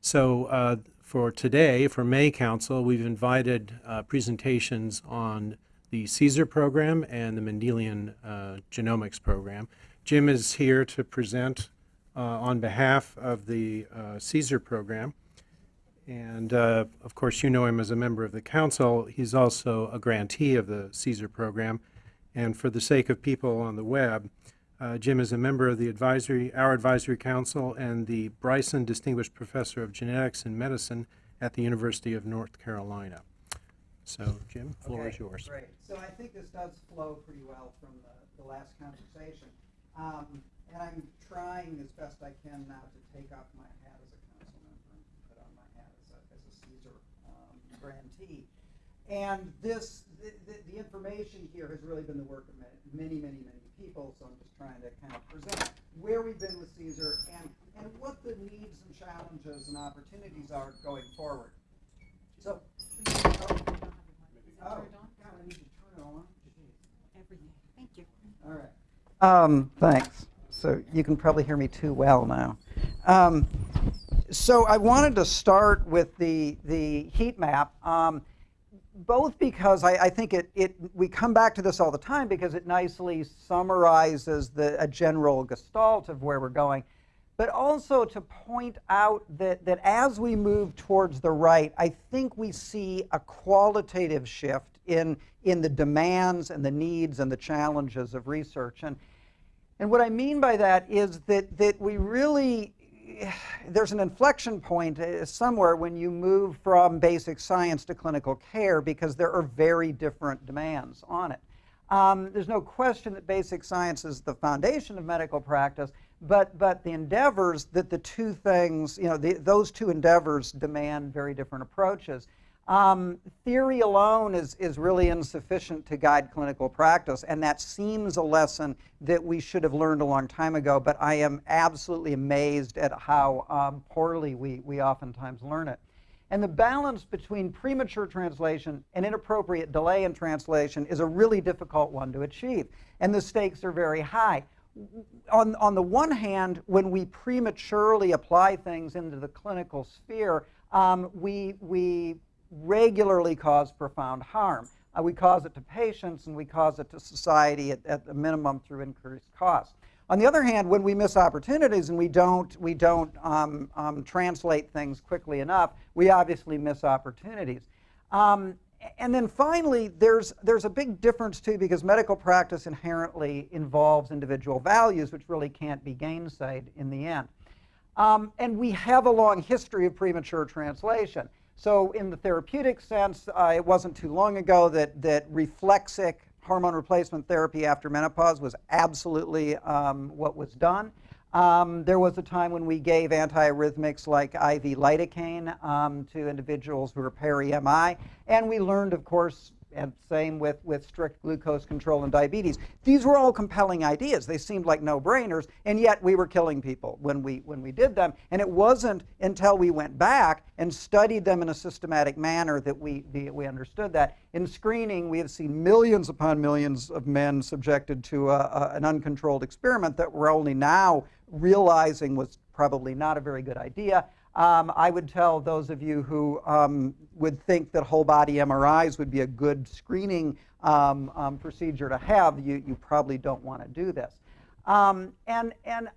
So uh, for today, for May Council, we've invited uh, presentations on the CSER program and the Mendelian uh, Genomics program. Jim is here to present uh, on behalf of the uh, CSER program. And uh, of course, you know him as a member of the council. He's also a grantee of the CSER program. And for the sake of people on the web, uh, Jim is a member of the advisory, our advisory council and the Bryson Distinguished Professor of Genetics and Medicine at the University of North Carolina. So, Jim, floor Okay, is yours. Great. So I think this does flow pretty well from the, the last conversation. Um, and I'm trying as best I can now to take off my hat as a council member and put on my hat as a, as a CSER um, grantee. And this, the, the, the information here has really been the work of many, many, many people, so I'm just trying to kind of present where we've been with CSER and, and what the needs and challenges and opportunities are going forward. So, oh, oh, God, I need to turn it on. Everything. Thank you. All right. Um, thanks. So you can probably hear me too well now. Um, so I wanted to start with the the heat map, um, both because I, I think it, it we come back to this all the time because it nicely summarizes the a general gestalt of where we're going, but also to point out that that as we move towards the right, I think we see a qualitative shift in in the demands and the needs and the challenges of research and. And what I mean by that is that, that we really, there's an inflection point uh, somewhere when you move from basic science to clinical care because there are very different demands on it. Um, there's no question that basic science is the foundation of medical practice, but, but the endeavors that the two things, you know, the, those two endeavors demand very different approaches. Um, theory alone is, is really insufficient to guide clinical practice, and that seems a lesson that we should have learned a long time ago, but I am absolutely amazed at how um, poorly we, we oftentimes learn it. And the balance between premature translation and inappropriate delay in translation is a really difficult one to achieve, and the stakes are very high. On, on the one hand, when we prematurely apply things into the clinical sphere, um, we, we regularly cause profound harm. Uh, we cause it to patients and we cause it to society at, at the minimum through increased costs. On the other hand, when we miss opportunities and we don't, we don't um, um, translate things quickly enough, we obviously miss opportunities. Um, and then finally, there's, there's a big difference too because medical practice inherently involves individual values, which really can't be gainsaid in the end. Um, and we have a long history of premature translation. So in the therapeutic sense, uh, it wasn't too long ago that, that reflexic hormone replacement therapy after menopause was absolutely um, what was done. Um, there was a time when we gave antiarrhythmics like IV lidocaine um, to individuals who were peri-MI, and we learned, of course, and same with, with strict glucose control and diabetes. These were all compelling ideas. They seemed like no-brainers, and yet we were killing people when we, when we did them. And it wasn't until we went back and studied them in a systematic manner that we, the, we understood that. In screening, we have seen millions upon millions of men subjected to a, a, an uncontrolled experiment that we're only now realizing was probably not a very good idea. Um, I would tell those of you who um, would think that whole body MRIs would be a good screening um, um procedure to have, you, you probably don't want to do this. Um, and and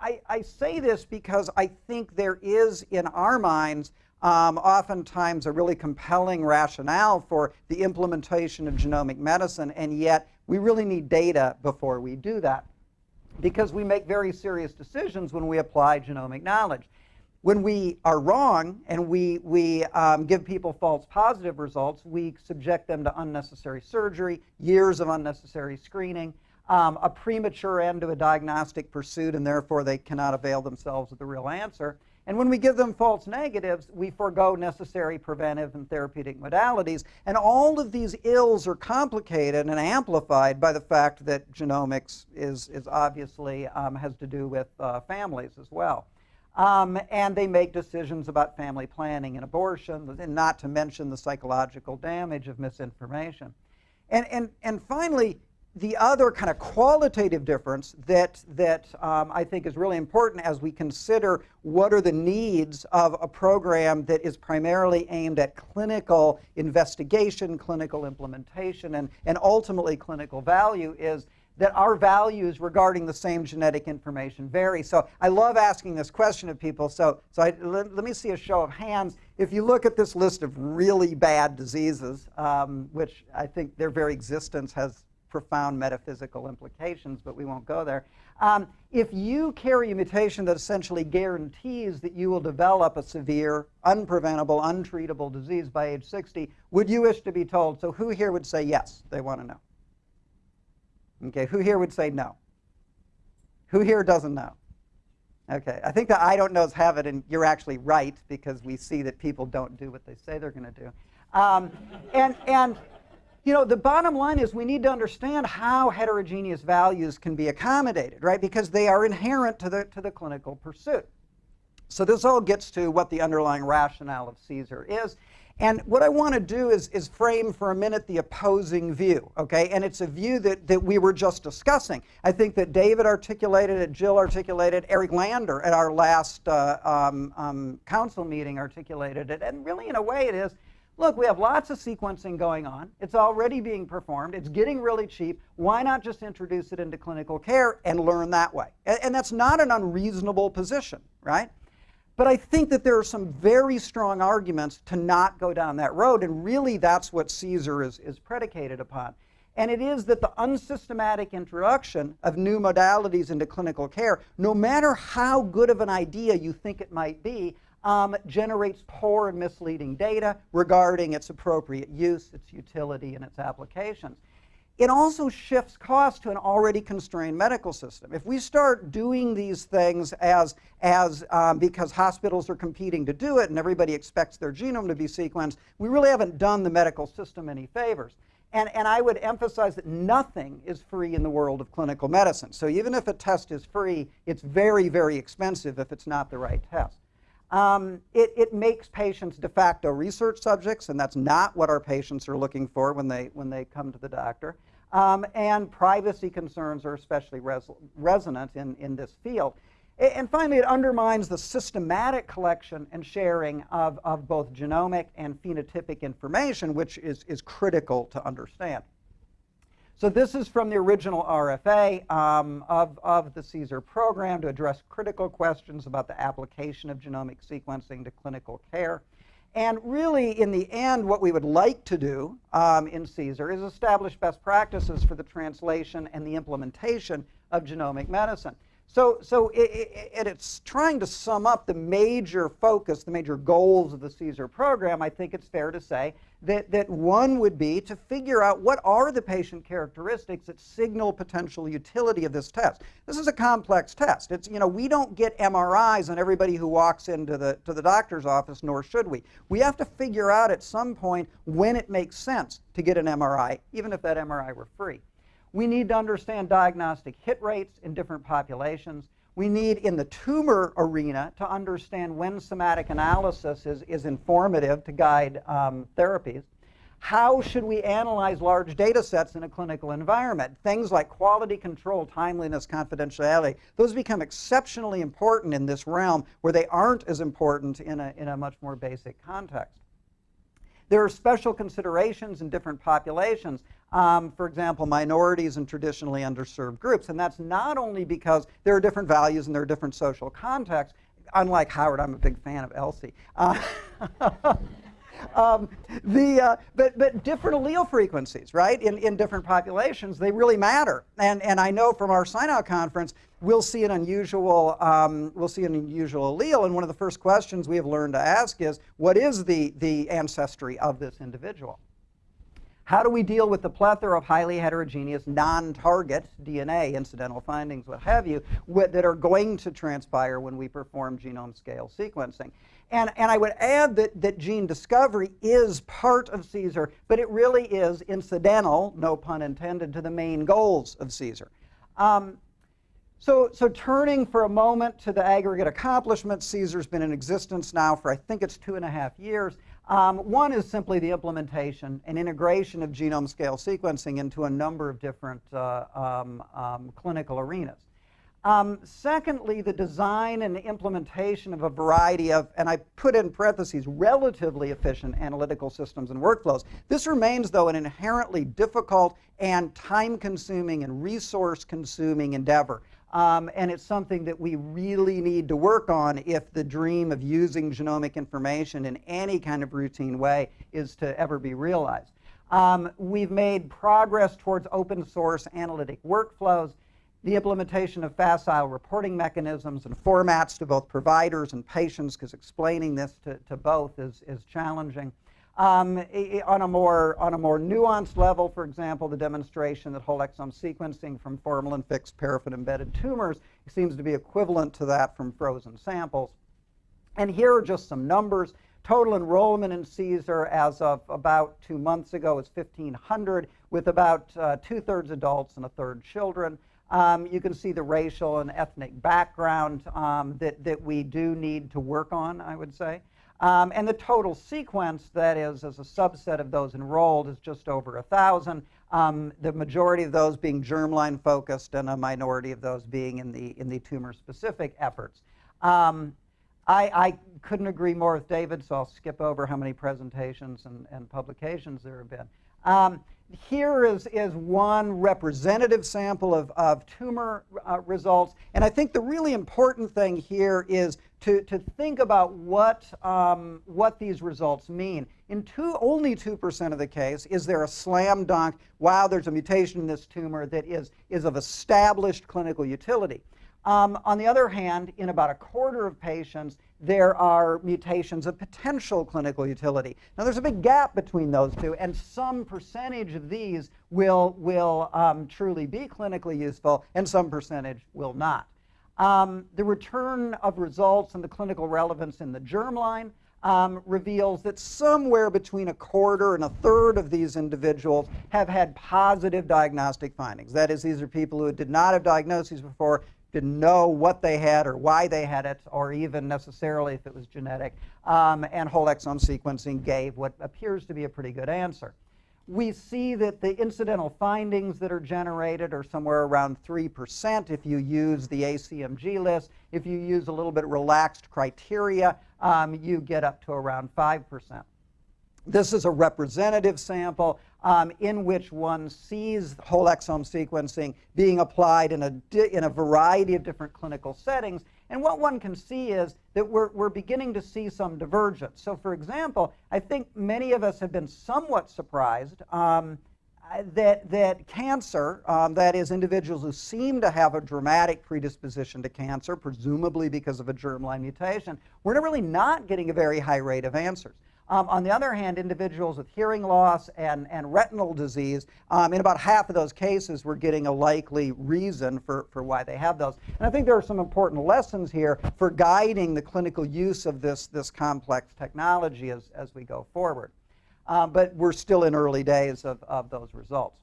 I, I, say this because I think there is in our minds um, oftentimes a really compelling rationale for the implementation of genomic medicine, and yet we really need data before we do that because we make very serious decisions when we apply genomic knowledge when we are wrong and we, we um, give people false positive results, we subject them to unnecessary surgery, years of unnecessary screening, um, a premature end to a diagnostic pursuit, and therefore they cannot avail themselves of the real answer. And when we give them false negatives, we forego necessary preventive and therapeutic modalities. And all of these ills are complicated and amplified by the fact that genomics is, is obviously um, has to do with uh, families as well. Um, and they make decisions about family planning and abortion, and not to mention the psychological damage of misinformation. And, and, and finally, the other kind of qualitative difference that, that um, I think is really important as we consider what are the needs of a program that is primarily aimed at clinical investigation, clinical implementation, and, and ultimately clinical value is that our values regarding the same genetic information vary. So I love asking this question of people. So, so I, let, let, me see a show of hands. If you look at this list of really bad diseases, um, which I think their very existence has profound metaphysical implications, but we won't go there. Um, if you carry a mutation that essentially guarantees that you will develop a severe, unpreventable, untreatable disease by age 60, would you wish to be told? So who here would say yes? They want to know. Okay, who here would say no? Who here doesn't know? Okay, I think the I don't knows have it, and you're actually right because we see that people don't do what they say they're going to do. Um, and, and, you know, the bottom line is we need to understand how heterogeneous values can be accommodated, right? Because they are inherent to the, to the clinical pursuit. So this all gets to what the underlying rationale of CSER is. And what I want to do is, is frame for a minute the opposing view, okay? And it's a view that, that we were just discussing. I think that David articulated it, Jill articulated, Eric Lander at our last uh, um, um, council meeting articulated it. And really, in a way, it is, look, we have lots of sequencing going on. It's already being performed. It's getting really cheap. Why not just introduce it into clinical care and learn that way? And, and that's not an unreasonable position, right? But I think that there are some very strong arguments to not go down that road, and really that's what CSER is, is predicated upon. And it is that the unsystematic introduction of new modalities into clinical care, no matter how good of an idea you think it might be, um, generates poor and misleading data regarding its appropriate use, its utility, and its applications it also shifts costs to an already constrained medical system. If we start doing these things as, as um, because hospitals are competing to do it and everybody expects their genome to be sequenced, we really haven't done the medical system any favors. And, and I would emphasize that nothing is free in the world of clinical medicine. So even if a test is free, it's very, very expensive if it's not the right test. Um, it, it, makes patients de facto research subjects, and that's not what our patients are looking for when they, when they come to the doctor. Um, and privacy concerns are especially res resonant in, in this field. And finally, it undermines the systematic collection and sharing of, of both genomic and phenotypic information, which is, is critical to understand. So this is from the original RFA um, of, of the CSER program to address critical questions about the application of genomic sequencing to clinical care. And really, in the end, what we would like to do um, in CSER is establish best practices for the translation and the implementation of genomic medicine. So, so it, it, it's trying to sum up the major focus, the major goals of the CSER program. I think it's fair to say that, that one would be to figure out what are the patient characteristics that signal potential utility of this test. This is a complex test. It's, you know, we don't get MRIs on everybody who walks into the, to the doctor's office, nor should we. We have to figure out at some point when it makes sense to get an MRI, even if that MRI were free. We need to understand diagnostic hit rates in different populations. We need, in the tumor arena, to understand when somatic analysis is, is informative to guide um, therapies. How should we analyze large data sets in a clinical environment? Things like quality control, timeliness, confidentiality, those become exceptionally important in this realm where they aren't as important in a, in a much more basic context. There are special considerations in different populations. Um, for example, minorities and traditionally underserved groups. And that's not only because there are different values and there are different social contexts. Unlike Howard, I'm a big fan of ELSI. Uh, um, the, uh, but, but different allele frequencies, right, in, in different populations, they really matter. And, and I know from our sign-out conference, we'll see an unusual, um, we'll see an unusual allele, and one of the first questions we have learned to ask is, what is the, the ancestry of this individual? How do we deal with the plethora of highly heterogeneous non-target DNA, incidental findings, what have you, that are going to transpire when we perform genome scale sequencing? And, and I would add that, that gene discovery is part of CSER, but it really is incidental, no pun intended, to the main goals of CSER. Um, So, so turning for a moment to the aggregate accomplishments, CSER's been in existence now for I think it's two and a half years. Um, one is simply the implementation and integration of genome scale sequencing into a number of different uh, um, um, clinical arenas. Um, secondly, the design and implementation of a variety of, and I put in parentheses, relatively efficient analytical systems and workflows. This remains, though, an inherently difficult and time-consuming and resource-consuming endeavor. Um, and it's something that we really need to work on if the dream of using genomic information in any kind of routine way is to ever be realized. Um, we've made progress towards open source analytic workflows, the implementation of facile reporting mechanisms and formats to both providers and patients, because explaining this to, to both is, is challenging. Um, on, a more, on a more nuanced level, for example, the demonstration that whole exome sequencing from formalin-fixed paraffin-embedded tumors seems to be equivalent to that from frozen samples. And here are just some numbers. Total enrollment in CSER as of about two months ago is 1,500, with about uh, two-thirds adults and a third children. Um, you can see the racial and ethnic background um, that, that we do need to work on, I would say. Um, and the total sequence, that is, as a subset of those enrolled, is just over 1,000. Um, the majority of those being germline focused and a minority of those being in the, in the tumor specific efforts. Um, I, I, couldn't agree more with David, so I'll skip over how many presentations and, and publications there have been. Um, here is, is one representative sample of, of tumor uh, results. And I think the really important thing here is to, to think about what, um, what these results mean. In two, only 2% of the case is there a slam dunk, wow, there's a mutation in this tumor that is, is of established clinical utility. Um, on the other hand, in about a quarter of patients, there are mutations of potential clinical utility. Now, there's a big gap between those two, and some percentage of these will, will um, truly be clinically useful, and some percentage will not. Um, the return of results and the clinical relevance in the germline um, reveals that somewhere between a quarter and a third of these individuals have had positive diagnostic findings. That is, these are people who did not have diagnoses before, didn't know what they had or why they had it, or even necessarily if it was genetic. Um, and whole exome sequencing gave what appears to be a pretty good answer. We see that the incidental findings that are generated are somewhere around 3% if you use the ACMG list. If you use a little bit relaxed criteria, um, you get up to around 5%. This is a representative sample um, in which one sees whole exome sequencing being applied in a, in a variety of different clinical settings. And what one can see is that we're, we're beginning to see some divergence. So for example, I think many of us have been somewhat surprised um, that, that cancer, um, that is individuals who seem to have a dramatic predisposition to cancer, presumably because of a germline mutation, we're really not getting a very high rate of answers. Um, on the other hand, individuals with hearing loss and, and retinal disease, um, in about half of those cases, we're getting a likely reason for, for why they have those. And I think there are some important lessons here for guiding the clinical use of this, this complex technology as, as we go forward. Um, but we're still in early days of, of those results.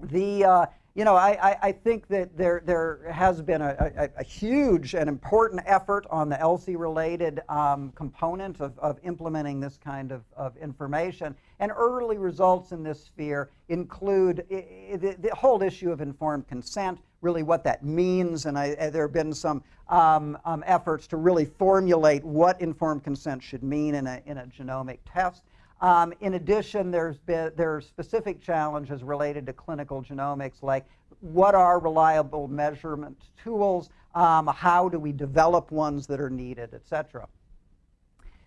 The, uh, you know, I, I, I, think that there, there has been a, a, a, huge and important effort on the ELSI-related um, component of, of implementing this kind of, of information. And early results in this sphere include the, the whole issue of informed consent, really what that means. And I, there have been some um, um, efforts to really formulate what informed consent should mean in a, in a genomic test. Um, in addition, there's been, there are specific challenges related to clinical genomics, like what are reliable measurement tools, um, how do we develop ones that are needed, et cetera.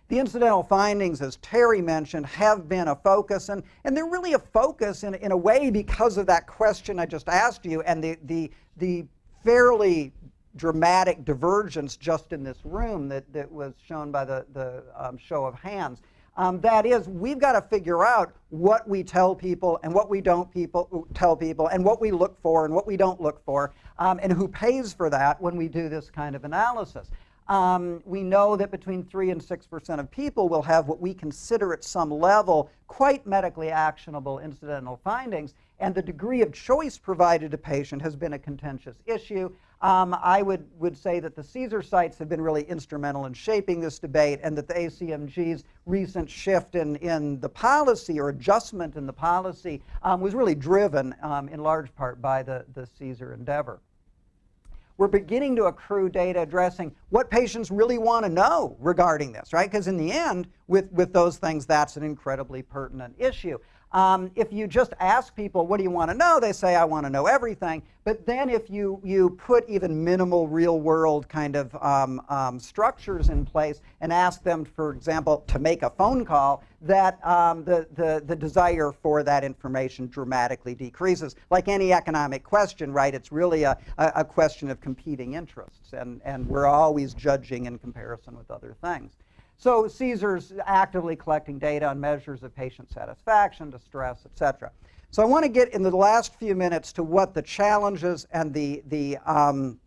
The incidental findings, as Terry mentioned, have been a focus, and, and they're really a focus in, in a way because of that question I just asked you and the, the, the fairly dramatic divergence just in this room that, that was shown by the, the um, show of hands. Um, that is, we've got to figure out what we tell people and what we don't people, tell people and what we look for and what we don't look for um, and who pays for that when we do this kind of analysis. Um, we know that between 3 and 6% of people will have what we consider at some level quite medically actionable incidental findings, and the degree of choice provided to patient has been a contentious issue. Um, I would, would say that the CSER sites have been really instrumental in shaping this debate and that the ACMG's recent shift in, in the policy or adjustment in the policy um, was really driven um, in large part by the, the CSER endeavor we're beginning to accrue data addressing what patients really want to know regarding this, right? Because in the end, with, with those things, that's an incredibly pertinent issue. Um, if you just ask people, what do you want to know? They say, I want to know everything. But then if you, you put even minimal real world kind of um, um, structures in place and ask them, for example, to make a phone call, that um, the, the, the desire for that information dramatically decreases. Like any economic question, right, it's really a, a, question of competing interests. And, and we're always judging in comparison with other things. So CSER's actively collecting data on measures of patient satisfaction, distress, et cetera. So I want to get in the last few minutes to what the challenges and the, the, um,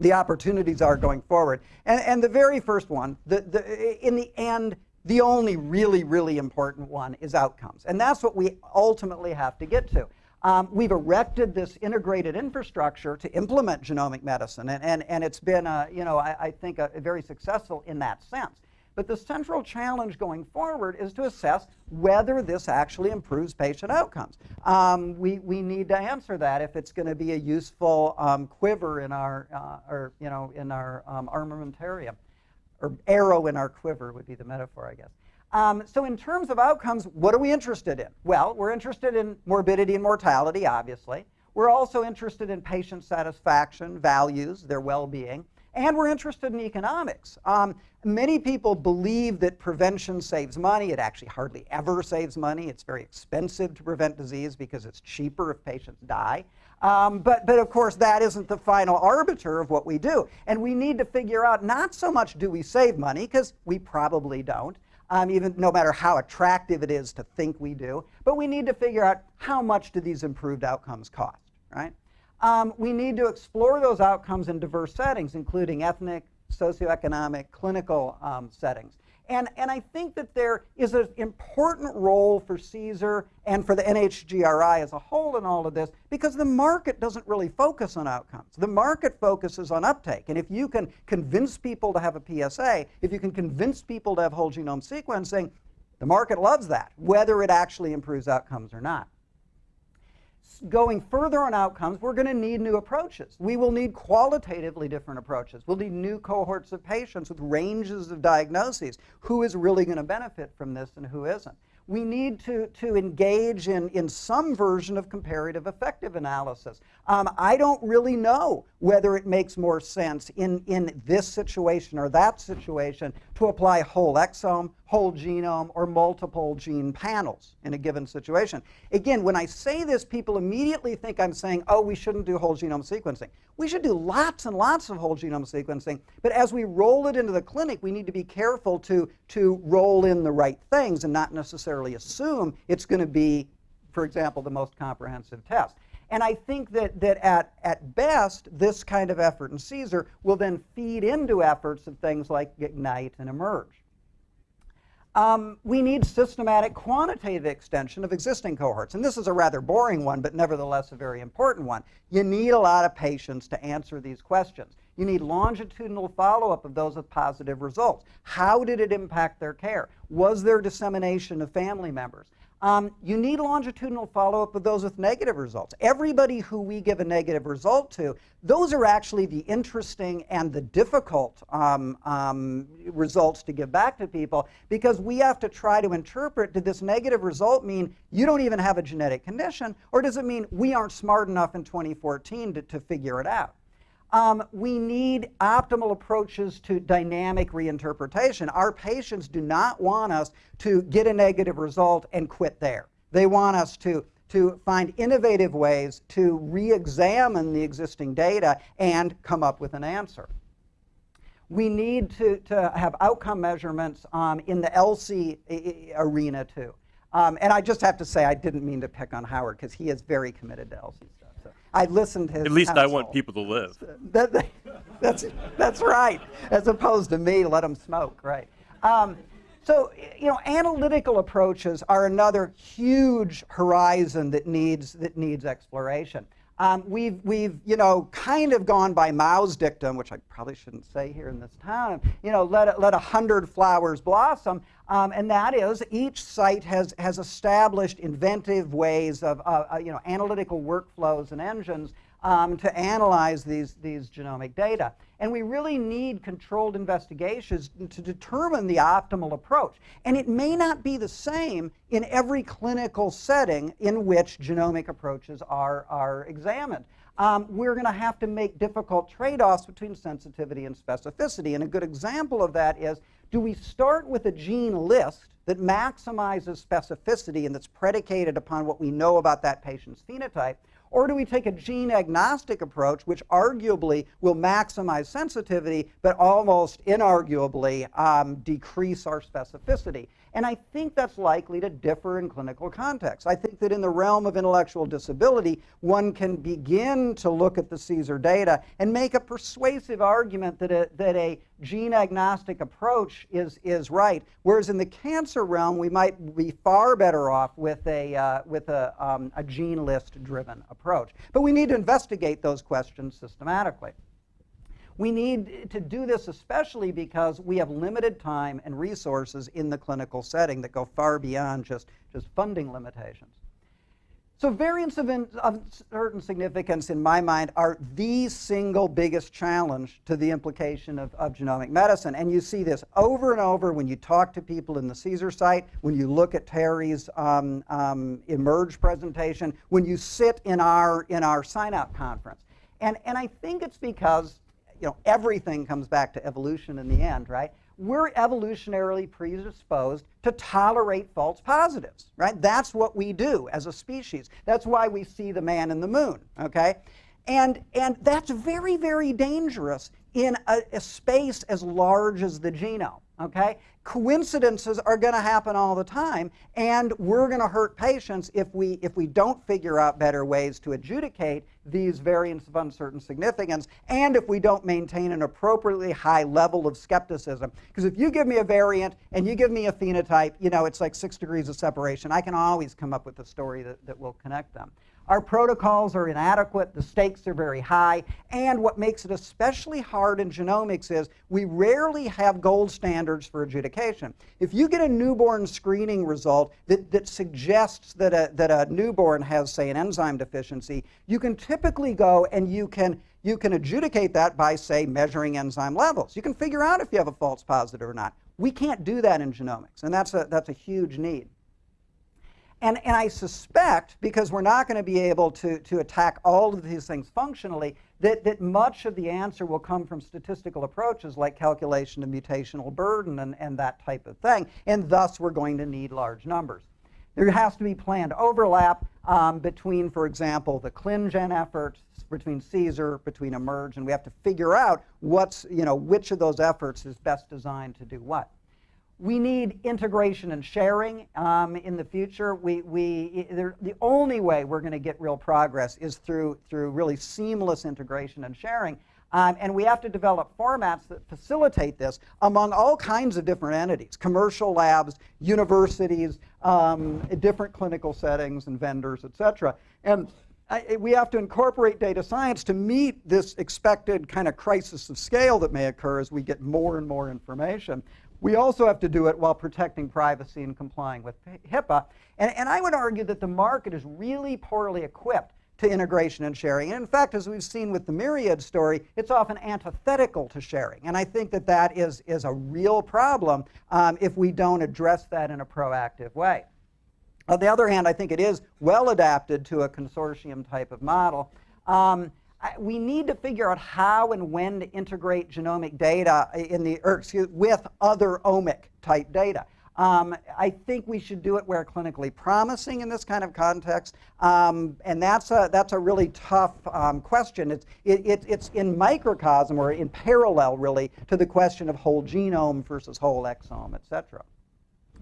the opportunities are going forward. And, and the very first one, the, the, in the end, the only really, really important one is outcomes. And that's what we ultimately have to get to. Um, we've erected this integrated infrastructure to implement genomic medicine, and, and, and it's been, uh, you know, I, I think, a, a very successful in that sense. But the central challenge going forward is to assess whether this actually improves patient outcomes. Um, we, we need to answer that if it's going to be a useful um, quiver in our, uh, or, you know, in our um, armamentarium. Or arrow in our quiver would be the metaphor, I guess. Um, so in terms of outcomes, what are we interested in? Well, we're interested in morbidity and mortality, obviously. We're also interested in patient satisfaction, values, their well-being. And we're interested in economics. Um, many people believe that prevention saves money. It actually hardly ever saves money. It's very expensive to prevent disease because it's cheaper if patients die. Um, but, but of course, that isn't the final arbiter of what we do. And we need to figure out not so much do we save money, because we probably don't, um, even no matter how attractive it is to think we do, but we need to figure out how much do these improved outcomes cost, right? Um, we need to explore those outcomes in diverse settings, including ethnic, socioeconomic, clinical um, settings. And, and I think that there is an important role for CSER and for the NHGRI as a whole in all of this because the market doesn't really focus on outcomes. The market focuses on uptake. And if you can convince people to have a PSA, if you can convince people to have whole genome sequencing, the market loves that, whether it actually improves outcomes or not going further on outcomes, we're going to need new approaches. We will need qualitatively different approaches. We'll need new cohorts of patients with ranges of diagnoses. Who is really going to benefit from this and who isn't? we need to, to engage in, in some version of comparative effective analysis. Um, I don't really know whether it makes more sense in, in this situation or that situation to apply whole exome, whole genome, or multiple gene panels in a given situation. Again, when I say this, people immediately think I'm saying, oh, we shouldn't do whole genome sequencing. We should do lots and lots of whole genome sequencing, but as we roll it into the clinic, we need to be careful to, to roll in the right things and not necessarily assume it's going to be, for example, the most comprehensive test. And I think that, that at, at best, this kind of effort in CSER will then feed into efforts of things like IGNITE and eMERGE. Um, we need systematic quantitative extension of existing cohorts. And this is a rather boring one, but nevertheless a very important one. You need a lot of patients to answer these questions. You need longitudinal follow-up of those with positive results. How did it impact their care? Was there dissemination of family members? Um, you need longitudinal follow-up of those with negative results. Everybody who we give a negative result to, those are actually the interesting and the difficult um, um, results to give back to people because we have to try to interpret, did this negative result mean you don't even have a genetic condition, or does it mean we aren't smart enough in 2014 to, to figure it out? Um, we need optimal approaches to dynamic reinterpretation. Our patients do not want us to get a negative result and quit there. They want us to, to find innovative ways to re-examine the existing data and come up with an answer. We need to, to have outcome measurements um, in the ELSI arena too. Um, and I just have to say, I didn't mean to pick on Howard because he is very committed to stuff. I listened to his At least counsel. I want people to live. That, that, that's, that's right, as opposed to me, let them smoke, right. Um, so, you know, analytical approaches are another huge horizon that needs, that needs exploration. Um, we've, we've, you know, kind of gone by Mao's dictum, which I probably shouldn't say here in this town, you know, let, let a hundred flowers blossom. Um, and that is each site has, has established inventive ways of, uh, uh, you know, analytical workflows and engines um, to analyze these, these genomic data. And we really need controlled investigations to determine the optimal approach. And it may not be the same in every clinical setting in which genomic approaches are, are examined. Um, we're going to have to make difficult trade-offs between sensitivity and specificity. And a good example of that is, do we start with a gene list that maximizes specificity and that's predicated upon what we know about that patient's phenotype, or do we take a gene agnostic approach, which arguably will maximize sensitivity, but almost inarguably um, decrease our specificity? And I think that's likely to differ in clinical contexts. I think that in the realm of intellectual disability, one can begin to look at the CSER data and make a persuasive argument that a, that a gene agnostic approach is, is right. Whereas in the cancer realm, we might be far better off with a, uh, with a, um, a gene list driven approach. But we need to investigate those questions systematically. We need to do this especially because we have limited time and resources in the clinical setting that go far beyond just, just funding limitations. So variants of, in, of, certain significance, in my mind, are the single biggest challenge to the implication of, of, genomic medicine. And you see this over and over when you talk to people in the CSER site, when you look at Terry's um, um, eMERGE presentation, when you sit in our, in our sign-out conference. And, and I think it's because you know, everything comes back to evolution in the end, right? We're evolutionarily predisposed to tolerate false positives, right? That's what we do as a species. That's why we see the man in the moon, okay? And, and that's very, very dangerous in a, a space as large as the genome, okay? Coincidences are going to happen all the time, and we're going to hurt patients if we, if we don't figure out better ways to adjudicate these variants of uncertain significance, and if we don't maintain an appropriately high level of skepticism. Because if you give me a variant and you give me a phenotype, you know, it's like six degrees of separation. I can always come up with a story that, that will connect them. Our protocols are inadequate, the stakes are very high, and what makes it especially hard in genomics is we rarely have gold standards for adjudication. If you get a newborn screening result that, that suggests that a, that a newborn has, say, an enzyme deficiency, you can typically go and you can, you can adjudicate that by, say, measuring enzyme levels. You can figure out if you have a false positive or not. We can't do that in genomics, and that's a, that's a huge need. And, and I suspect, because we're not going to be able to, to attack all of these things functionally, that, that much of the answer will come from statistical approaches like calculation of mutational burden and, and that type of thing. And thus, we're going to need large numbers. There has to be planned overlap um, between, for example, the ClinGen efforts, between CSER, between eMERGE, and we have to figure out what's, you know, which of those efforts is best designed to do what. We need integration and sharing um, in the future. We, we, the only way we're going to get real progress is through, through really seamless integration and sharing. Um, and we have to develop formats that facilitate this among all kinds of different entities, commercial labs, universities, um, different clinical settings and vendors, et cetera. And I, we have to incorporate data science to meet this expected kind of crisis of scale that may occur as we get more and more information. We also have to do it while protecting privacy and complying with HIPAA. And, and I would argue that the market is really poorly equipped to integration and sharing. And in fact, as we've seen with the Myriad story, it's often antithetical to sharing. And I think that that is, is a real problem um, if we don't address that in a proactive way. On the other hand, I think it is well adapted to a consortium type of model. Um, we need to figure out how and when to integrate genomic data in the, or excuse, with other omic type data. Um, I think we should do it where clinically promising in this kind of context, um, and that's a, that's a really tough um, question. It's, it, it, it's in microcosm or in parallel, really, to the question of whole genome versus whole exome, et cetera.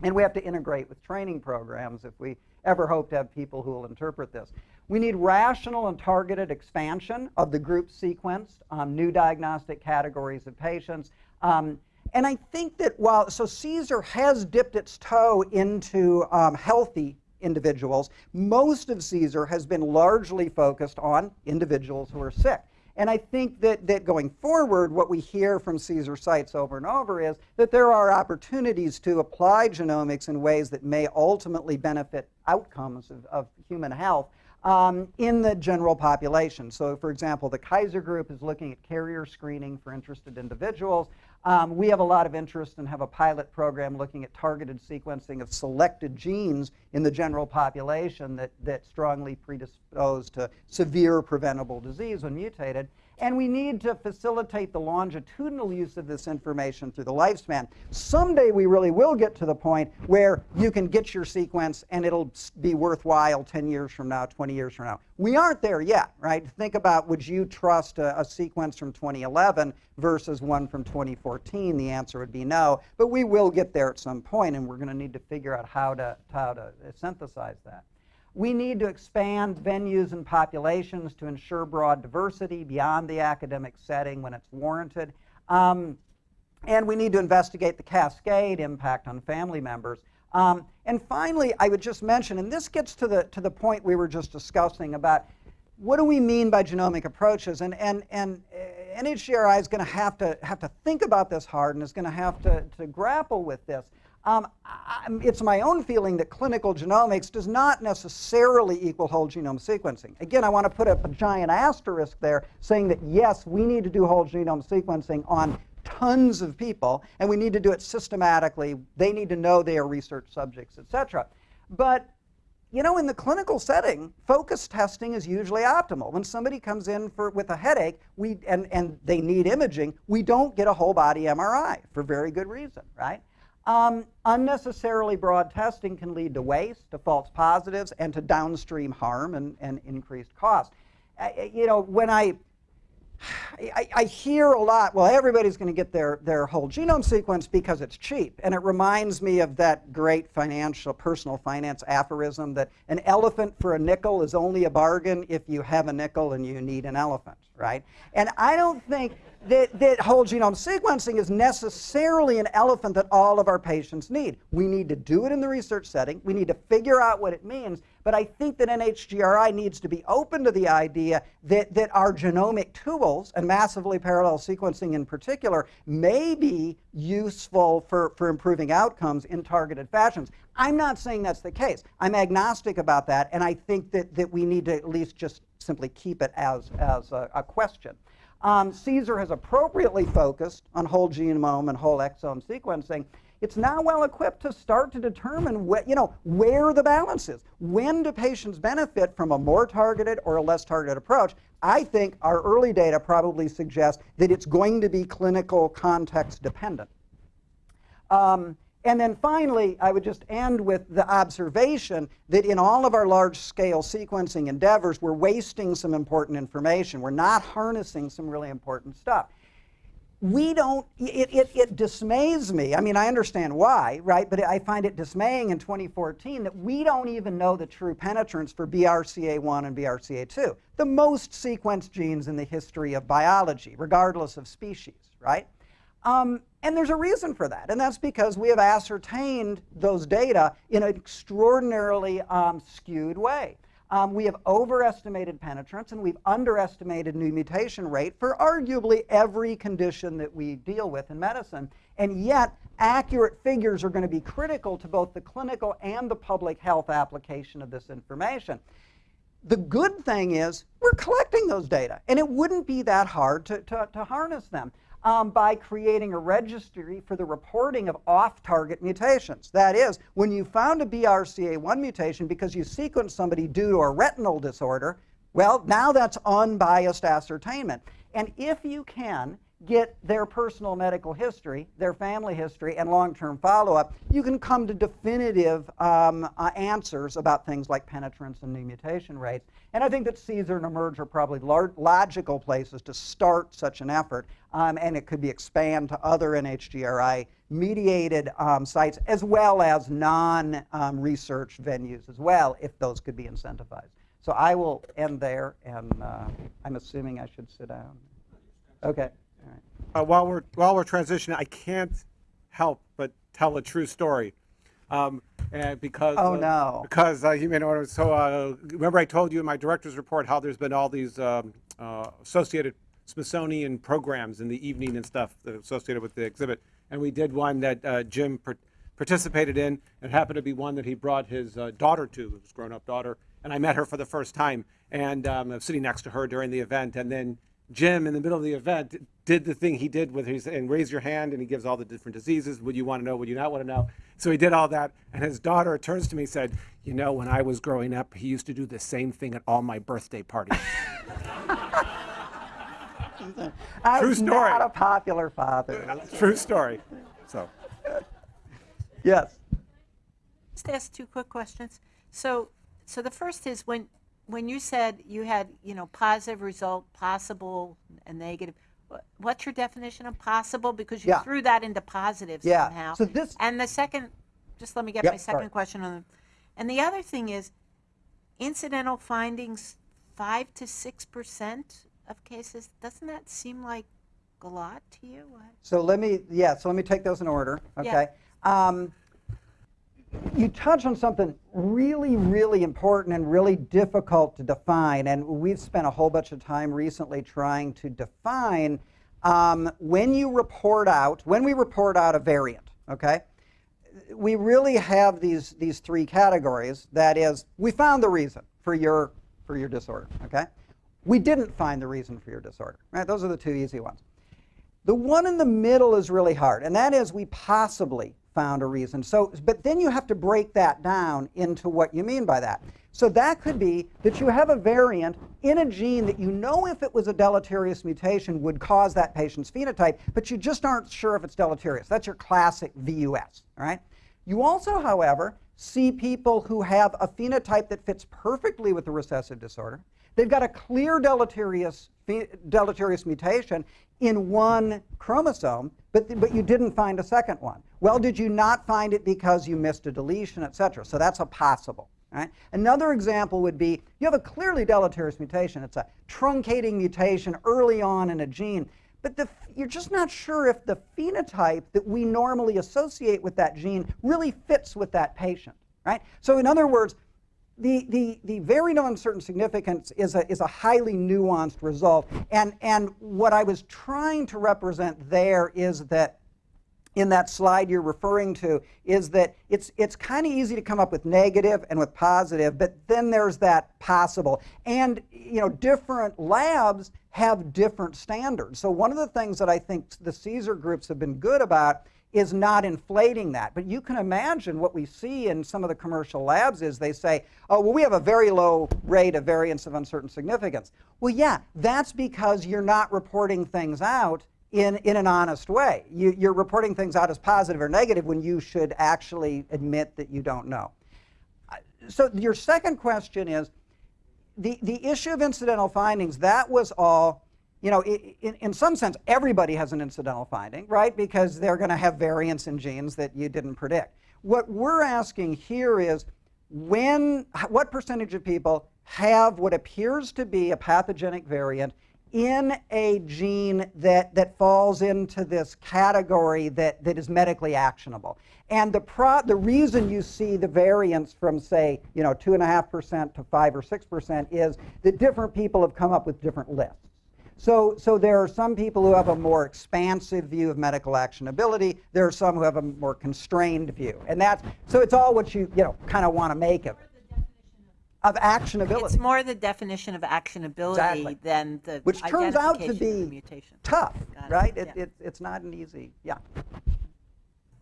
And we have to integrate with training programs if we ever hope to have people who will interpret this. We need rational and targeted expansion of the group sequenced, um, new diagnostic categories of patients. Um, and I think that while, so CSER has dipped its toe into um, healthy individuals. Most of CSER has been largely focused on individuals who are sick. And I think that, that going forward, what we hear from CSER sites over and over is that there are opportunities to apply genomics in ways that may ultimately benefit outcomes of, of human health um, in the general population. So, for example, the Kaiser Group is looking at carrier screening for interested individuals. Um, we have a lot of interest and have a pilot program looking at targeted sequencing of selected genes in the general population that, that strongly predispose to severe preventable disease when mutated. And we need to facilitate the longitudinal use of this information through the lifespan. Someday we really will get to the point where you can get your sequence and it'll be worthwhile 10 years from now, 20 years from now. We aren't there yet, right? Think about would you trust a, a sequence from 2011 versus one from 2014? The answer would be no. But we will get there at some point, and we're going to need to figure out how to, how to synthesize that. We need to expand venues and populations to ensure broad diversity beyond the academic setting when it's warranted. Um, and we need to investigate the cascade impact on family members. Um, and finally, I would just mention, and this gets to the, to the point we were just discussing about what do we mean by genomic approaches? And, and, and uh, NHGRI is going to have to have to think about this hard and is going to have to, to grapple with this. Um, I, it's my own feeling that clinical genomics does not necessarily equal whole genome sequencing. Again, I want to put a, a giant asterisk there saying that yes, we need to do whole genome sequencing on tons of people, and we need to do it systematically. They need to know they are research subjects, et cetera. But you know, in the clinical setting, focus testing is usually optimal. When somebody comes in for, with a headache we, and, and they need imaging, we don't get a whole body MRI for very good reason, right? Um, unnecessarily broad testing can lead to waste, to false positives, and to downstream harm and, and increased cost. You know, when I I, I, hear a lot, well, everybody's going to get their, their whole genome sequence because it's cheap. And it reminds me of that great financial, personal finance aphorism that an elephant for a nickel is only a bargain if you have a nickel and you need an elephant, right? And I don't think that, that whole genome sequencing is necessarily an elephant that all of our patients need. We need to do it in the research setting. We need to figure out what it means. But I think that NHGRI needs to be open to the idea that, that our genomic tools, and massively parallel sequencing in particular, may be useful for, for improving outcomes in targeted fashions. I'm not saying that's the case. I'm agnostic about that, and I think that, that we need to at least just simply keep it as, as a, a question. Um, CSER has appropriately focused on whole genome and whole exome sequencing. It's now well equipped to start to determine wh you know, where the balance is. When do patients benefit from a more targeted or a less targeted approach? I think our early data probably suggests that it's going to be clinical context dependent. Um, and then finally, I would just end with the observation that in all of our large-scale sequencing endeavors, we're wasting some important information. We're not harnessing some really important stuff. We don't, it, it, it dismays me. I mean, I understand why, right? But I find it dismaying in 2014 that we don't even know the true penetrance for BRCA1 and BRCA2, the most sequenced genes in the history of biology, regardless of species, right? Um, and there's a reason for that, and that's because we have ascertained those data in an extraordinarily um, skewed way. Um, we have overestimated penetrance and we've underestimated new mutation rate for arguably every condition that we deal with in medicine. And yet, accurate figures are going to be critical to both the clinical and the public health application of this information. The good thing is we're collecting those data, and it wouldn't be that hard to, to, to harness them um, by creating a registry for the reporting of off-target mutations. That is, when you found a BRCA1 mutation because you sequenced somebody due to a retinal disorder, well, now that's unbiased ascertainment. And if you can get their personal medical history, their family history, and long-term follow-up, you can come to definitive um, uh, answers about things like penetrance and new mutation rates. And I think that CSER and eMERGE are probably logical places to start such an effort, um, and it could be expanded to other NHGRI-mediated um, sites, as well as non-research venues as well, if those could be incentivized. So I will end there, and uh, I'm assuming I should sit down. Okay. Uh, while we're while we're transitioning, I can't help but tell a true story. Um, and because Oh, uh, no. because uh, you may know so uh, remember I told you in my director's report how there's been all these um, uh, associated Smithsonian programs in the evening and stuff that are associated with the exhibit, and we did one that uh, Jim par- participated in. It happened to be one that he brought his uh, daughter to, his grown-up daughter, and I met her for the first time, and um, I was sitting next to her during the event, and then Jim, in the middle of the event, did the thing he did with his and raise your hand, and he gives all the different diseases. Would you want to know? Would you not want to know? So he did all that, and his daughter turns to me and said, "You know, when I was growing up, he used to do the same thing at all my birthday parties." I True story. not a popular father. True story. So. yes. Just ask two quick questions. So, so the first is when, when you said you had, you know, positive result, possible, and negative, what's your definition of possible? Because you Yeah. threw that into positive Yeah. somehow. So this- And the second, just let me get Yep, my second question on. And the other thing is, incidental findings, five to six percent of cases. Doesn't that seem like a lot to you? What? So let me, yeah, so let me take those in order, Yeah. okay? Um, you touch on something really, really important and really difficult to define, and we've spent a whole bunch of time recently trying to define um, when you report out, when we report out a variant, okay? we really have these these three categories. That is, we found the reason for your for your disorder. Okay, we didn't find the reason for your disorder. Right? Those are the two easy ones. The one in the middle is really hard, and that is we possibly found a reason. So, but then you have to break that down into what you mean by that. So that could be that you have a variant in a gene that you know if it was a deleterious mutation would cause that patient's phenotype, but you just aren't sure if it's deleterious. That's your classic VUS, all right? You also, however, see people who have a phenotype that fits perfectly with the recessive disorder. They've got a clear deleterious, deleterious mutation in one chromosome, but, but you didn't find a second one. Well, did you not find it because you missed a deletion, et cetera? So that's a possible. Right? Another example would be you have a clearly deleterious mutation. It's a truncating mutation early on in a gene, but the, you're just not sure if the phenotype that we normally associate with that gene really fits with that patient. Right? So in other words, the, the, the variant of uncertain significance is a, is a highly nuanced result. And, and what I was trying to represent there is that in that slide you're referring to is that it's, it's kind of easy to come up with negative and with positive, but then there's that possible. And you know, different labs have different standards. So one of the things that I think the CSER groups have been good about is not inflating that. But you can imagine what we see in some of the commercial labs is they say, oh, well, we have a very low rate of variance of uncertain significance. Well, yeah, that's because you're not reporting things out in, in an honest way. You, you're reporting things out as positive or negative when you should actually admit that you don't know. So your second question is, the, the issue of incidental findings, that was all, you know, in, in some sense, everybody has an incidental finding, right? Because they're going to have variants in genes that you didn't predict. What we're asking here is when, what percentage of people have what appears to be a pathogenic variant in a gene that, that falls into this category that, that is medically actionable. And the, pro, the reason you see the variance from, say, you know, 2.5% to 5 or 6% is that different people have come up with different lists. So, so there are some people who have a more expansive view of medical actionability. There are some who have a more constrained view. And that's, so it's all what you, you know, kind of want to make of it. Of actionability. It's more the definition of actionability Exactly. than the which turns out to identification of the be mutation. tough, Got it, right? It, yeah. it, it's not an easy, yeah.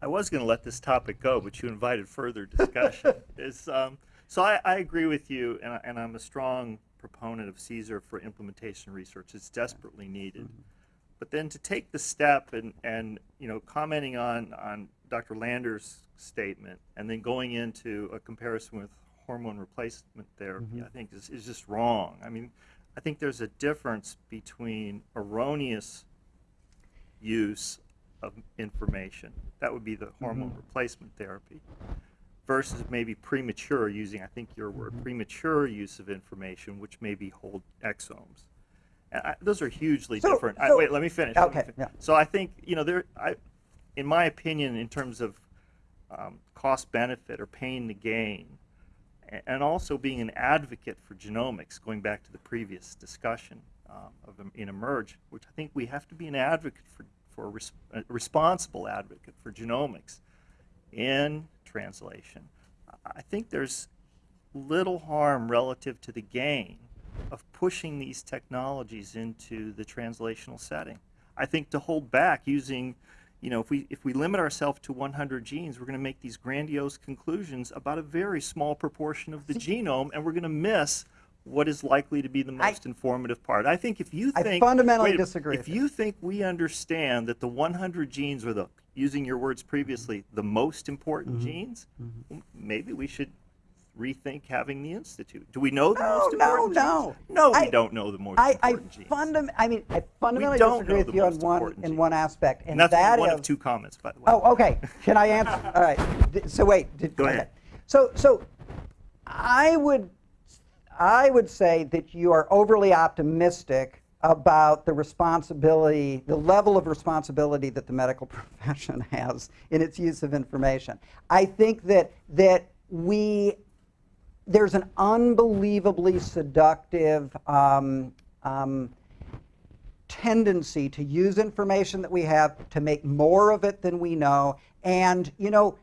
I was going to let this topic go, but you invited further discussion. Is um, so I, I agree with you, and, I, and I'm a strong proponent of CSER for implementation research. It's desperately needed. Mm-hmm. But then to take the step and, and you know commenting on, on Dr. Lander's statement and then going into a comparison with hormone replacement therapy, mm-hmm. I think is, is just wrong. I mean, I think there's a difference between erroneous use of information. That would be the hormone mm-hmm. replacement therapy versus maybe premature using, I think your word, premature use of information, which maybe hold exomes. And I, those are hugely So- different. I, wait, let me finish. let me Okay, fin- yeah. So I think, you know, there, I, in my opinion, in terms of um, cost benefit or pain to gain, and also being an advocate for genomics, going back to the previous discussion um, of in eMERGE, which I think we have to be an advocate for, for res- a responsible advocate for genomics in translation. I- think there's little harm relative to the gain of pushing these technologies into the translational setting. I think to hold back using, you know, if we if we limit ourselves to 100 genes, we're going to make these grandiose conclusions about a very small proportion of the genome, and we're going to miss what is likely to be the most informative part. I think if you think I fundamentally wait disagree If you think we understand that the 100 genes are the using your words previously the most important Mm-hmm. genes, well, maybe we should rethink having the institute. Do we know the No, most no, important no. genes? No, we I- don't know the most I, I important genes. fundam- I mean, I fundamentally don't disagree with you on one in genes. one aspect, and and that's that one is of two comments, by the way. Oh, okay. Can I answer? All right. So wait. did- Go okay. ahead. So, so I would, I would say that you are overly optimistic about the responsibility, the level of responsibility that the medical profession has in its use of information. I think that that we there's an unbelievably seductive um, um, tendency to use information that we have to make more of it than we know. And, you know,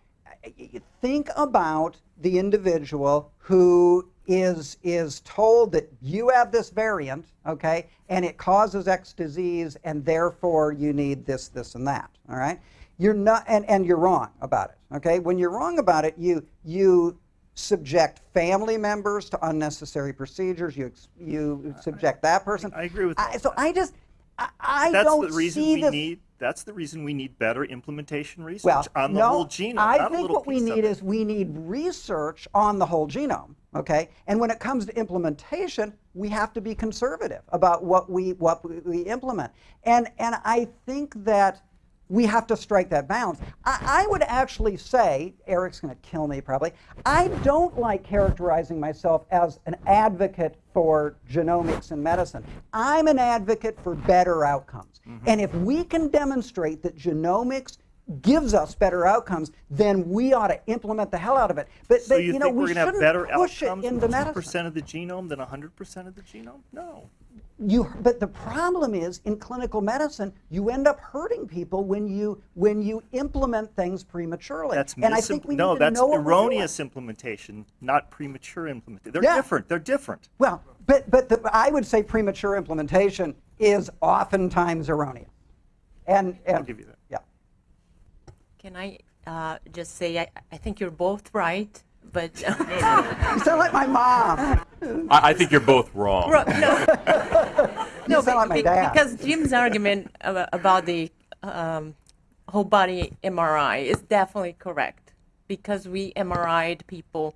think about the individual who is is told that you have this variant, okay, and it causes X disease, and therefore you need this, this, and that. All right, you're not, and, and you're wrong about it. Okay, when you're wrong about it, you you subject family members to unnecessary procedures. You you subject that person. I agree with I, so. I just I, I That's don't the reason see we this. need. That's the reason we need better implementation research Well, on the no, whole genome. I think what we need is we need research on the whole genome. Okay, and when it comes to implementation, we have to be conservative about what we what we, we implement. And and I think that we have to strike that balance. I, I would actually say, Eric's going to kill me probably. I don't like characterizing myself as an advocate for genomics and medicine. I'm an advocate for better outcomes. Mm-hmm. And if we can demonstrate that genomics gives us better outcomes, then we ought to implement the hell out of it. But, So but you, you, know, think we we're going to have shouldn't better push outcomes it into medicine. percent of the genome than 100% of the genome? No. You, but the problem is in clinical medicine, you end up hurting people when you when you implement things prematurely. That's and I think we no, need to that's know what we're erroneous implementation, not premature implementation. They're Yeah. different. They're different. Well, but but the, I would say premature implementation is oftentimes erroneous. And, and I'll give you that. Yeah. Can I uh, just say, I, I think you're both right, but. You sound like my mom. I, I think you're both wrong. Ro- no, You no sound like my dad. because Jim's argument about the um, whole body MRI is definitely correct because we MRI'd people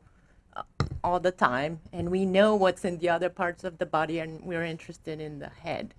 uh, all the time and we know what's in the other parts of the body and we're interested in the head.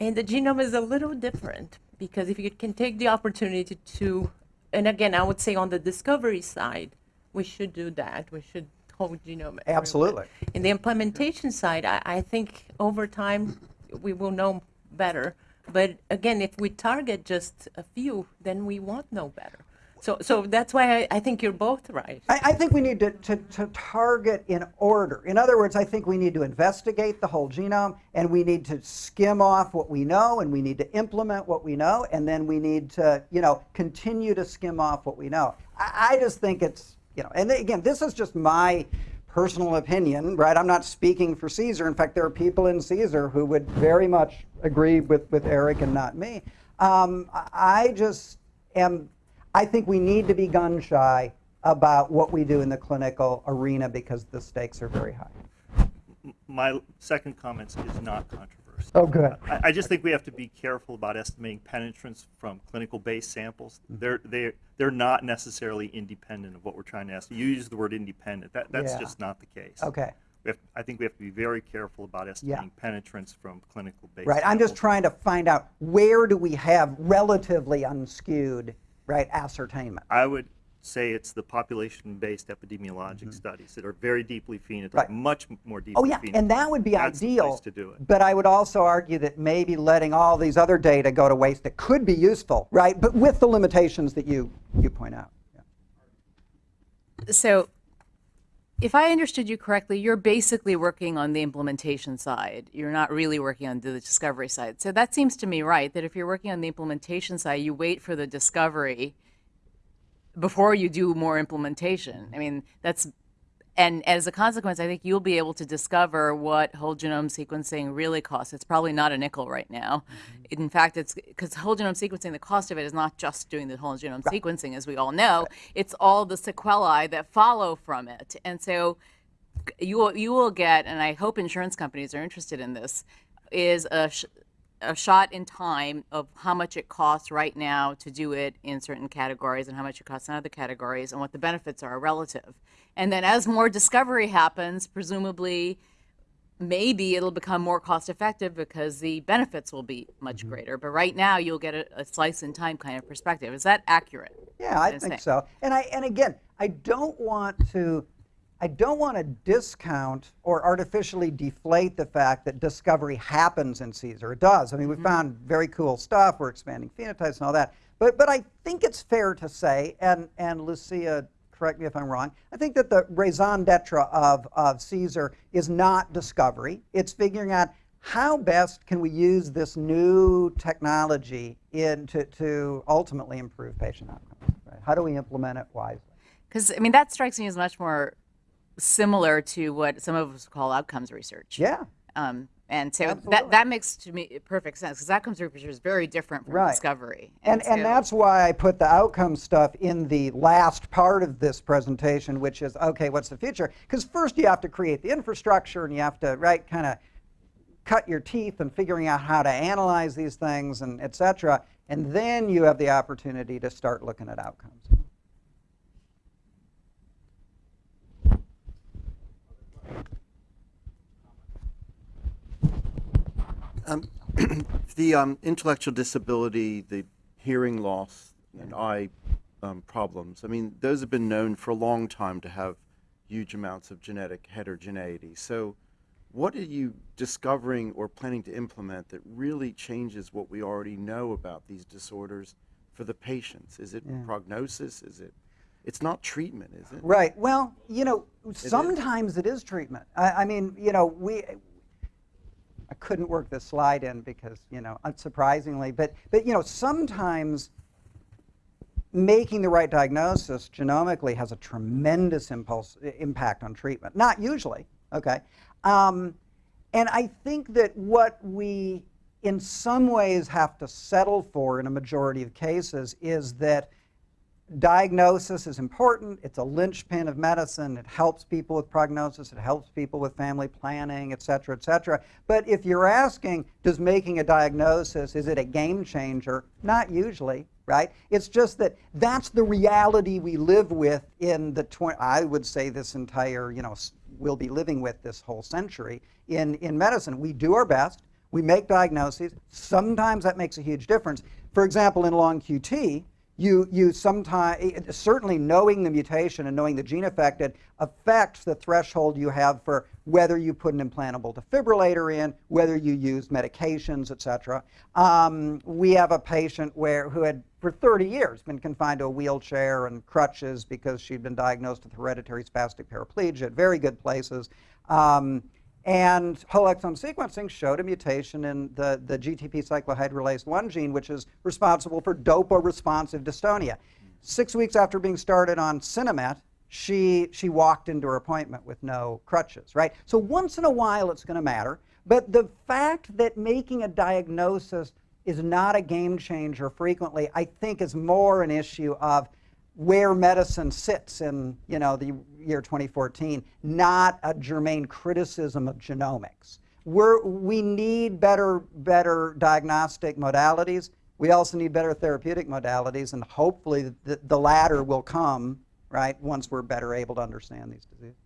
And the genome is a little different because if you can take the opportunity to, and again, I would say on the discovery side, we should do that. We should whole genome. Absolutely. In the implementation side, I, I think over time we will know better. But again, if we target just a few, then we won't know better. So, so that's why I, I think you're both right. I, I think we need to, to, to target in order. In other words, I think we need to investigate the whole genome and we need to skim off what we know and we need to implement what we know and then we need to, you know, continue to skim off what we know. I, I just think it's, you know, and again, this is just my personal opinion, right? I'm not speaking for CSER. In fact, there are people in CSER who would very much agree with, with Eric and not me. Um, I just am, I think we need to be gun shy about what we do in the clinical arena because the stakes are very high. My second comment is not controversial. Oh, good. I, I just think we have to be careful about estimating penetrance from clinical-based samples. Mm-hmm. They're they're they're not necessarily independent of what we're trying to ask. You use the word independent. That that's Yeah. just not the case. Okay. We have, I think we have to be very careful about estimating penetrance from clinical-based. Right. I'm just trying to find out where do we have relatively unskewed, right, ascertainment. I would say it's the population-based epidemiologic mm-hmm. studies that are very deeply phenotyped. Right. much more deeply Oh yeah, phenotyped. and that would be That's the ideal. place to do it. But I would also argue that maybe letting all these other data go to waste that could be useful, right? But with the limitations that you you point out. Yeah. so if I understood you correctly, you're basically working on the implementation side. You're not really working on the discovery side. So that seems to me right that if you're working on the implementation side, you wait for the discovery before you do more implementation. I mean, that's and as a consequence, I think you'll be able to discover what whole genome sequencing really costs. It's probably not a nickel right now. Mm-hmm. In fact, it's because whole genome sequencing, the cost of it is not just doing the whole genome sequencing, as we all know. It's all the sequelae that follow from it. And so you will, you will get, and I hope insurance companies are interested in this, is a, a shot in time of how much it costs right now to do it in certain categories and how much it costs in other categories and what the benefits are relative. And then as more discovery happens, presumably maybe it'll become more cost effective because the benefits will be much mm-hmm. greater. But right now you'll get a, a slice in time kind of perspective. Is that accurate? Yeah, I think so. And I and again, I don't want to I don't want to discount or artificially deflate the fact that discovery happens in CSER. It does. I mean, we mm-hmm. found very cool stuff. We're expanding phenotypes and all that. But but I think it's fair to say, and and Lucia, correct me if I'm wrong. I think that the raison d'être of of CSER is not discovery. It's figuring out how best can we use this new technology in to, to ultimately improve patient outcomes. Right? How do we implement it wisely? Because, I mean, that strikes me as much more similar to what some of us call outcomes research. Yeah. Um, and so Absolutely. that, that makes to me perfect sense because outcomes research is very different from Right. discovery. And, and so- that's why I put the outcome stuff in the last part of this presentation, which is okay, what's the future? Because first you have to create the infrastructure and you have to, right, kind of cut your teeth and figuring out how to analyze these things and et cetera. And then you have the opportunity to start looking at outcomes. The um, intellectual disability, the hearing loss, and eye um, problems, I mean, those have been known for a long time to have huge amounts of genetic heterogeneity. So, what are you discovering or planning to implement that really changes what we already know about these disorders for the patients? Is it prognosis? Is it? It's not treatment, is it? Right. Well, you know, sometimes it is treatment. I, I mean, you know, we. I couldn't work this slide in because, you know, unsurprisingly, but but you know, sometimes making the right diagnosis genomically has a tremendous impulse impact on treatment. Not usually, okay. Um, and I think that what we, in some ways, have to settle for in a majority of cases is that diagnosis is important. It's a linchpin of medicine. It helps people with prognosis. It helps people with family planning, et cetera, et cetera. But if you're asking, does making a diagnosis, is it a game changer? Not usually, right? It's just that that's the reality we live with in the, I would say this entire, you know, we'll be living with this whole century in, in medicine. We do our best. We make diagnoses. Sometimes that makes a huge difference. For example, in long QT, you, you sometimes, certainly knowing the mutation and knowing the gene affected affects the threshold you have for whether you put an implantable defibrillator in, whether you use medications, et cetera. Um, we have a patient where, who had for 30 years been confined to a wheelchair and crutches because she'd been diagnosed with hereditary spastic paraplegia at very good places. Um, and whole exome sequencing showed a mutation in the, the GTP cyclohydrolase 1 gene, which is responsible for dopa-responsive dystonia. Six weeks after being started on Sinemet, she, she walked into her appointment with no crutches, right? So once in a while it's going to matter. But the fact that making a diagnosis is not a game changer frequently, I think is more an issue of where medicine sits in you know the year 2014, not a germane criticism of genomics. We're, we need better better diagnostic modalities. We also need better therapeutic modalities, and hopefully the, the latter will come right once we're better able to understand these diseases.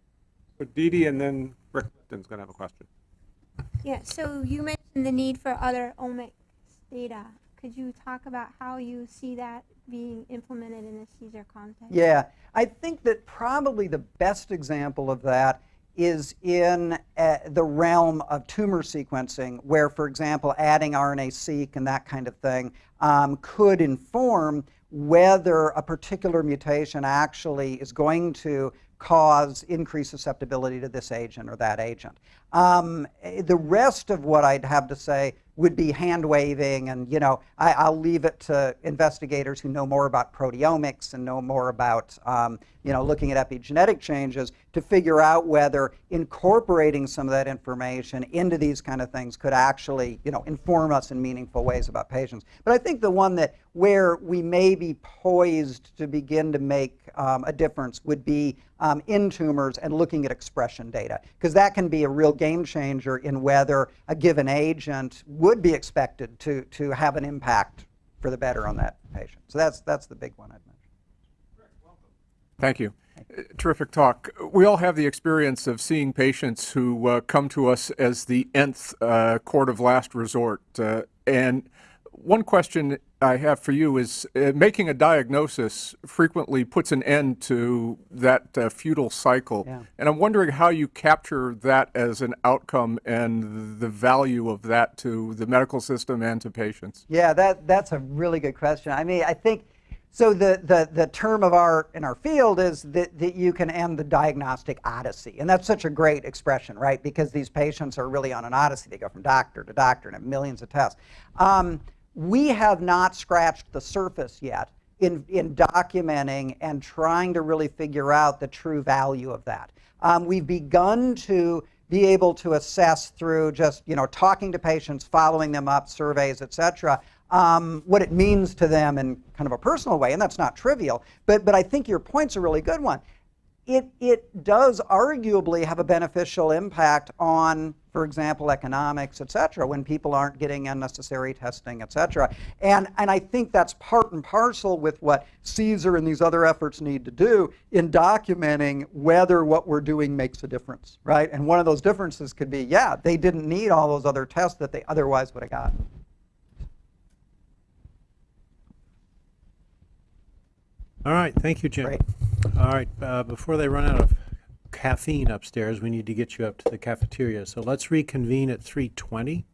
So Dee Dee and then Rick Clifton's going to have a question. Yeah, so you mentioned the need for other omics data. Could you talk about how you see that being implemented in a CSER context? Yeah, I think that probably the best example of that is in uh, the realm of tumor sequencing, where, for example, adding RNA-seq and that kind of thing um, could inform whether a particular mutation actually is going to cause increased susceptibility to this agent or that agent. Um, eh, the rest of what I'd have to say would be hand waving, and you know, I, I'll leave it to investigators who know more about proteomics and know more about um, you know looking at epigenetic changes to figure out whether incorporating some of that information into these kind of things could actually you know inform us in meaningful ways about patients. But I think the one that where we may be poised to begin to make um, a difference would be um, in tumors and looking at expression data, because that can be a real game changer in whether a given agent would be expected to, to have an impact for the better on that patient. So that's, that's the big one I'd mention. Thank you. Terrific talk. We all have the experience of seeing patients who uh, come to us as the nth uh, court of last resort. Uh, and one question I have for you is uh, making a diagnosis frequently puts an end to that uh, futile cycle. Yeah. And I'm wondering how you capture that as an outcome and the value of that to the medical system and to patients. Yeah, that, that's a really good question. I mean, I think so. The, the, the term of our in our field is that, that you can end the diagnostic odyssey, and that's such a great expression, right? Because these patients are really on an odyssey. They go from doctor to doctor and have millions of tests. Um, we have not scratched the surface yet in, in documenting and trying to really figure out the true value of that. Um, we've begun to be able to assess through just you know talking to patients, following them up, surveys, et cetera, um, what it means to them in kind of a personal way, and that's not trivial. But but I think your point's a really good one. It it does arguably have a beneficial impact on, for example, economics, et cetera, when people aren't getting unnecessary testing, et cetera. And and I think that's part and parcel with what CSER and these other efforts need to do in documenting whether what we're doing makes a difference, right? And one of those differences could be, yeah, they didn't need all those other tests that they otherwise would have gotten. All right, thank you, Jim. Great. All right, uh, before they run out of caffeine upstairs, we need to get you up to the cafeteria. So let's reconvene at 3:20.